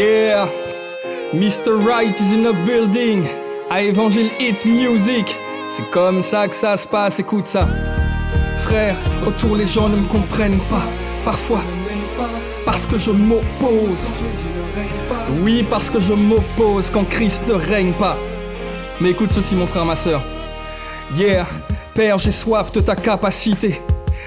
Yeah, Mr. Right is in a building. À Évangile Hit Music. C'est comme ça que ça se passe, écoute ça. Frère, autour les gens ne me comprennent pas. Parfois, parce que je m'oppose. Oui, parce que je m'oppose quand Christ ne règne pas. Mais écoute ceci, mon frère, ma soeur. Yeah, Père, j'ai soif de ta capacité.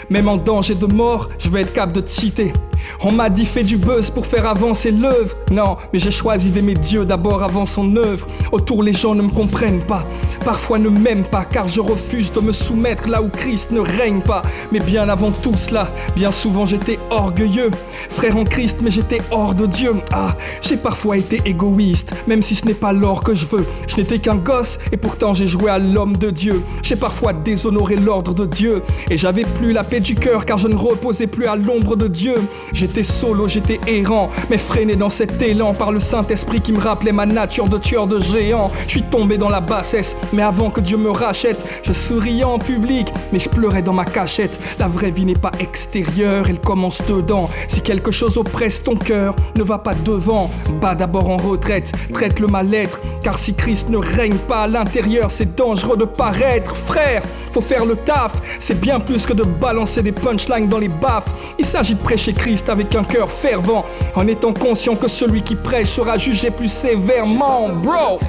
Même en danger de mort, je vais être capable de te citer. On m'a dit fais du buzz pour faire avancer l'œuvre. Non, mais j'ai choisi d'aimer Dieu d'abord avant son œuvre. Autour les gens ne me comprennent pas, parfois ne m'aiment pas, car je refuse de me soumettre là où Christ ne règne pas. Mais bien avant tout cela, bien souvent j'étais orgueilleux. Frère en Christ, mais j'étais hors de Dieu. Ah, j'ai parfois été égoïste, même si ce n'est pas l'or que je veux. Je n'étais qu'un gosse, et pourtant j'ai joué à l'homme de Dieu. J'ai parfois déshonoré l'ordre de Dieu, et j'avais plus la paix du cœur, car je ne reposais plus à l'ombre de Dieu. J'étais solo, j'étais errant, mais freiné dans cet élan par le Saint-Esprit qui me rappelait ma nature de tueur de géants. Je suis tombé dans la bassesse, mais avant que Dieu me rachète, je souriais en public, mais je pleurais dans ma cachette. La vraie vie n'est pas extérieure, elle commence dedans. Si quelque chose oppresse ton cœur, ne va pas devant, bas d'abord en retraite, traite le mal-être, car si Christ ne règne pas à l'intérieur, c'est dangereux de paraître. Frère, faut faire le taf, c'est bien plus que de balancer des punchlines dans les baffes. Il s'agit de prêcher Christ avec un cœur fervent, en étant conscient que celui qui prêche sera jugé plus sévèrement, bro.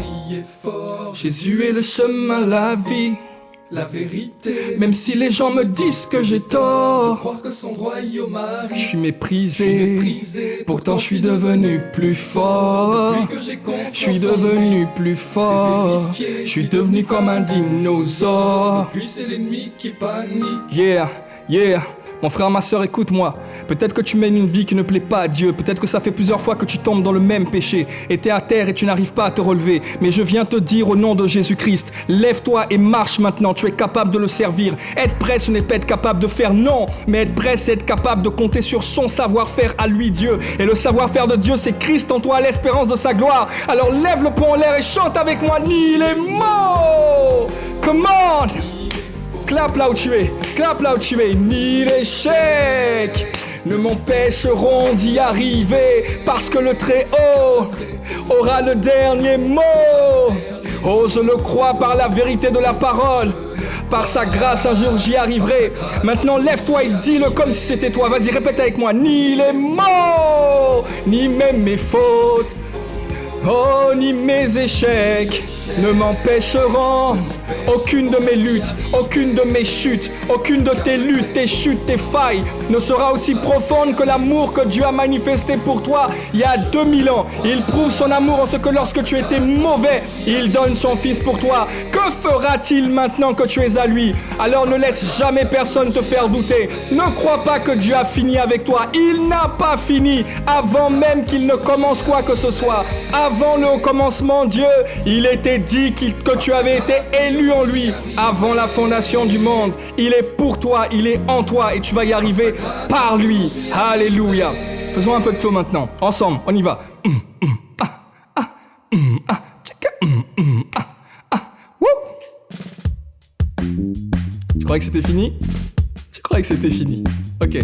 Jésus est le chemin, la vie. La vérité, Même si les gens me disent que j'ai tort, croire que son royaume je suis méprisé. méprisé, Pourtant, je suis devenu plus fort. Depuis que j'ai confiance Je suis en devenu plus fort. Je suis devenu comme un dinosaure. Puis c'est l'ennemi qui panique. Yeah, yeah. Mon frère, ma soeur, écoute-moi. Peut-être que tu mènes une vie qui ne plaît pas à Dieu. Peut-être que ça fait plusieurs fois que tu tombes dans le même péché. Et t'es à terre et tu n'arrives pas à te relever. Mais je viens te dire au nom de Jésus-Christ, lève-toi et marche maintenant. Tu es capable de le servir. Être prêt, ce n'est pas être capable de faire non. Mais être prêt, c'est être capable de compter sur son savoir-faire à lui, Dieu. Et le savoir-faire de Dieu, c'est Christ en toi, l'espérance de sa gloire. Alors lève le poing en l'air et chante avec moi. Ni les mots. Come on. Clap là où tu es, clap là où tu es, ni l'échec ne m'empêcheront d'y arriver, parce que le Très-Haut aura le dernier mot. Oh, je le crois par la vérité de la parole. Par sa grâce, un jour j'y arriverai. Maintenant, lève-toi et dis-le comme si c'était toi. Vas-y, répète avec moi. Ni les mots, ni même mes fautes. Oh, ni mes échecs ne m'empêcheront. Aucune de mes luttes, aucune de mes chutes, aucune de tes luttes, tes chutes, tes failles ne sera aussi profonde que l'amour que Dieu a manifesté pour toi il y a 2000 ans. Il prouve son amour en ce que lorsque tu étais mauvais, il donne son fils pour toi. Que fera-t-il maintenant que tu es à lui? Alors ne laisse jamais personne te faire douter. Ne crois pas que Dieu a fini avec toi. Il n'a pas fini avant même qu'il ne commence quoi que ce soit. Avant le commencement, Dieu, il était dit que tu avais été élu en lui avant la fondation du monde. Il est pour toi, il est en toi et tu vas y arriver par lui. Alléluia. Faisons un peu de flow maintenant. Ensemble, on y va. Tu croyais que c'était fini? Tu croyais que c'était fini Ok,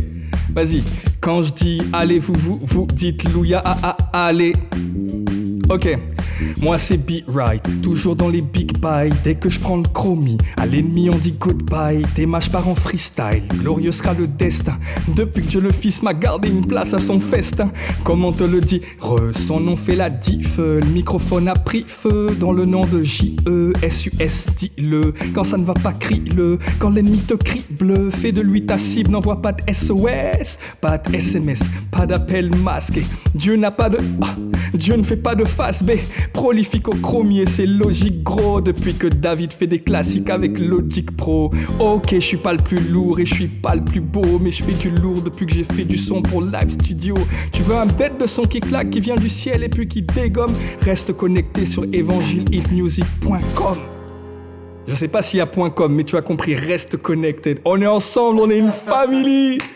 vas-y. Quand je dis allez, vous, vous, vous dites louia, ah, ah, allez. Ok, moi c'est Be Right, toujours dans les big buys. Dès que je prends le chromie, à l'ennemi on dit goodbye. Tes matchs part en freestyle, glorieux sera le destin. Depuis que Dieu le Fils m'a gardé une place à son festin. Comme on te le dit, re, son nom fait la diff. Le microphone a pris feu dans le nom de J-E-S-U-S, dis-le. Quand ça ne va pas, crie-le. Quand l'ennemi te crie bleu, fais de lui ta cible, n'envoie pas de SOS, pas de SMS, pas d'appel masqué. Dieu n'a pas de. Dieu ne fait pas de face B. Prolifique au chromier, c'est logique gros. Depuis que David fait des classiques avec Logic Pro. Ok, je suis pas le plus lourd et je suis pas le plus beau, mais je fais du lourd depuis que j'ai fait du son pour Live Studio. Tu veux un bête de son qui claque, qui vient du ciel et puis qui dégomme? Reste connecté sur evangelehitmusic.com. Je sais pas s'il y a .com, mais tu as compris, reste connected. On est ensemble, on est une famille.